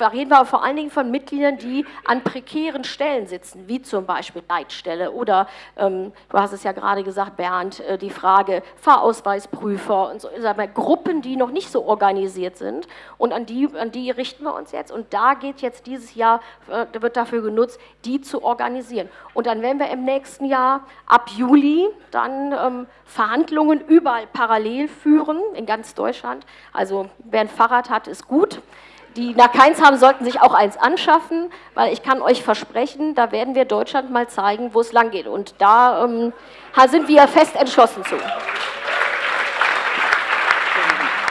Reden wir vor allen Dingen von Mitgliedern, die an prekären Stellen sitzen, wie zum Beispiel Leitstelle oder, ähm, du hast es ja gerade gesagt, Bernd, äh, die Frage Fahrausweisprüfer und so, sagen wir, Gruppen, die noch nicht so organisiert sind. Und an die, an die richten wir uns jetzt. Und da geht jetzt dieses Jahr, äh, wird dafür genutzt, die zu organisieren. Und dann werden wir im nächsten Jahr ab Juli dann ähm, Verhandlungen überall parallel führen, in ganz Deutschland. Also wer ein Fahrrad hat, ist gut die nach keins haben, sollten sich auch eins anschaffen, weil ich kann euch versprechen, da werden wir Deutschland mal zeigen, wo es lang geht. Und da ähm, sind wir fest entschlossen zu.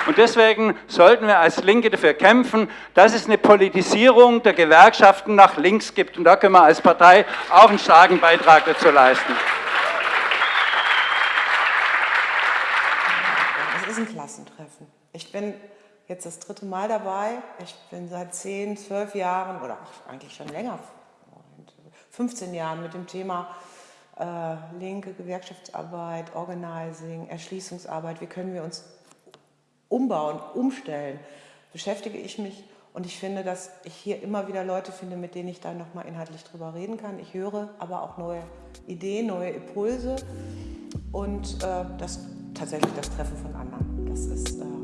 Und deswegen sollten wir als Linke dafür kämpfen, dass es eine Politisierung der Gewerkschaften nach links gibt. Und da können wir als Partei auch einen starken Beitrag dazu leisten. Das ist ein Klassentreffen. Ich bin jetzt das dritte Mal dabei. Ich bin seit 10, 12 Jahren oder eigentlich schon länger, 15 Jahren mit dem Thema äh, linke Gewerkschaftsarbeit, Organizing, Erschließungsarbeit, wie können wir uns umbauen, umstellen, beschäftige ich mich und ich finde, dass ich hier immer wieder Leute finde, mit denen ich dann nochmal inhaltlich drüber reden kann. Ich höre aber auch neue Ideen, neue Impulse und äh, das tatsächlich das Treffen von anderen. Das ist äh,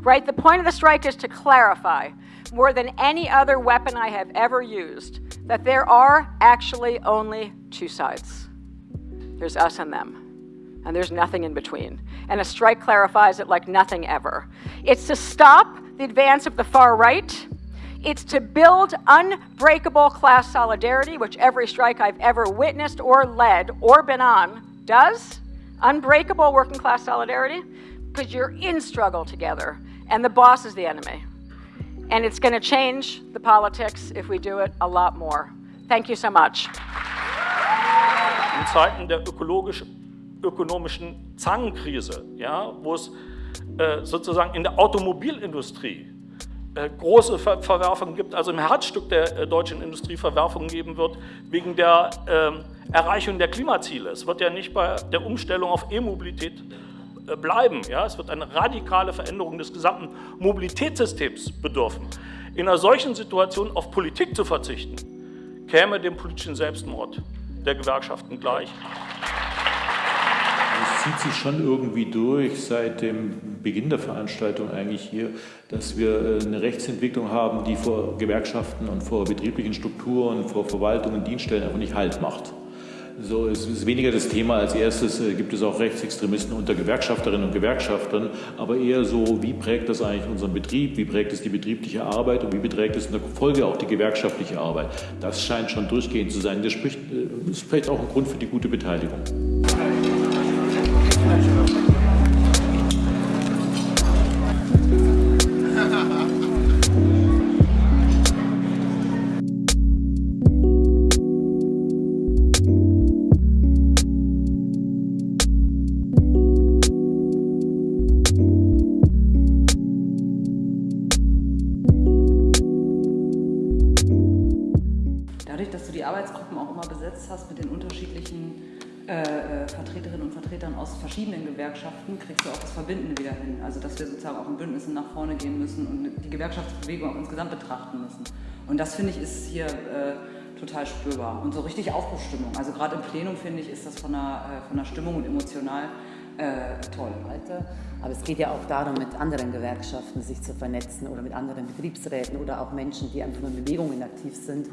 Right? The point of the strike is to clarify, more than any other weapon I have ever used, that there are actually only two sides. There's us and them, and there's nothing in between. And a strike clarifies it like nothing ever. It's to stop the advance of the far right. It's to build unbreakable class solidarity, which every strike I've ever witnessed or led or been on does. Unbreakable working class solidarity, because you're in struggle together and the boss is the enemy. And it's going to change the politics if we do it a lot more. Thank you so much. In Zeiten der ökologisch, ökonomischen Zangenkrise, ja, wo es äh, sozusagen in der Automobilindustrie äh, große Ver Verwerfungen gibt, also im Herzstück der äh, deutschen Industrie Verwerfungen geben wird, wegen der ähm, Erreichung der Klimaziele. Es wird ja nicht bei der Umstellung auf E-Mobilität bleiben. Ja? Es wird eine radikale Veränderung des gesamten Mobilitätssystems bedürfen. In einer solchen Situation auf Politik zu verzichten, käme dem politischen Selbstmord der Gewerkschaften gleich. Es zieht sich schon irgendwie durch seit dem Beginn der Veranstaltung eigentlich hier, dass wir äh, eine Rechtsentwicklung haben, die vor Gewerkschaften und vor betrieblichen Strukturen, vor Verwaltungen, Dienststellen einfach nicht Halt macht. So, es ist weniger das Thema. Als erstes äh, gibt es auch Rechtsextremisten unter Gewerkschafterinnen und Gewerkschaftern, aber eher so, wie prägt das eigentlich unseren Betrieb, wie prägt es die betriebliche Arbeit und wie beträgt es in der Folge auch die gewerkschaftliche Arbeit. Das scheint schon durchgehend zu sein. Das spricht, äh, ist vielleicht auch ein Grund für die gute Beteiligung. Gewerkschaften kriegst du auch das Verbindende wieder hin. Also dass wir sozusagen auch in Bündnissen nach vorne gehen müssen und die Gewerkschaftsbewegung auch insgesamt betrachten müssen. Und das finde ich ist hier äh, total spürbar und so richtig Aufbruchstimmung. Also gerade im Plenum finde ich ist das von der, äh, von der Stimmung und emotional äh, toll. Aber es geht ja auch darum, mit anderen Gewerkschaften sich zu vernetzen oder mit anderen Betriebsräten oder auch Menschen, die einfach in Bewegungen aktiv sind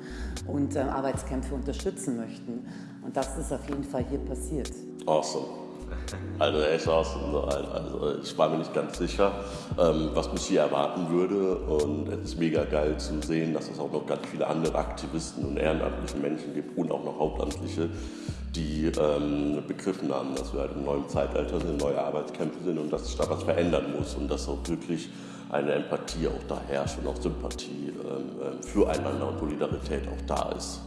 und äh, Arbeitskämpfe unterstützen möchten. Und das ist auf jeden Fall hier passiert. Awesome. Also echt aus, also ich war mir nicht ganz sicher, ähm, was mich hier erwarten würde und es ist mega geil zu sehen, dass es auch noch ganz viele andere Aktivisten und ehrenamtliche Menschen gibt und auch noch Hauptamtliche, die ähm, begriffen haben, dass wir halt im neuen Zeitalter sind, neue Arbeitskämpfe sind und dass sich da was verändern muss und dass auch wirklich eine Empathie auch da herrscht und auch Sympathie ähm, füreinander und Solidarität auch da ist.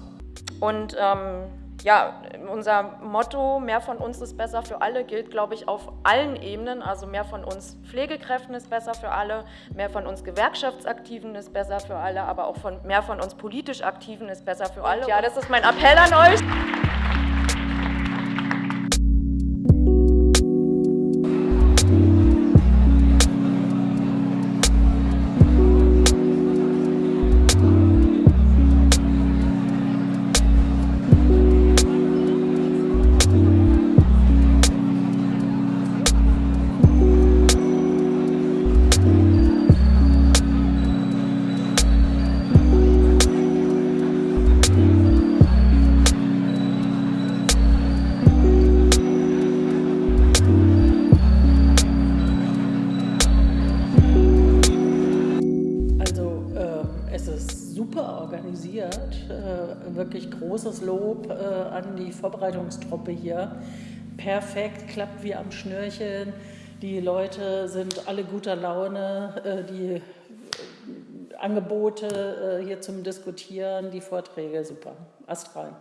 Und ähm ja, unser Motto, mehr von uns ist besser für alle, gilt, glaube ich, auf allen Ebenen. Also mehr von uns Pflegekräften ist besser für alle, mehr von uns Gewerkschaftsaktiven ist besser für alle, aber auch von, mehr von uns politisch Aktiven ist besser für alle. Ja, das ist mein Appell an euch. Organisiert. Äh, wirklich großes Lob äh, an die Vorbereitungstruppe hier. Perfekt, klappt wie am Schnürchen. Die Leute sind alle guter Laune. Äh, die Angebote hier zum Diskutieren, die Vorträge, super. Astral.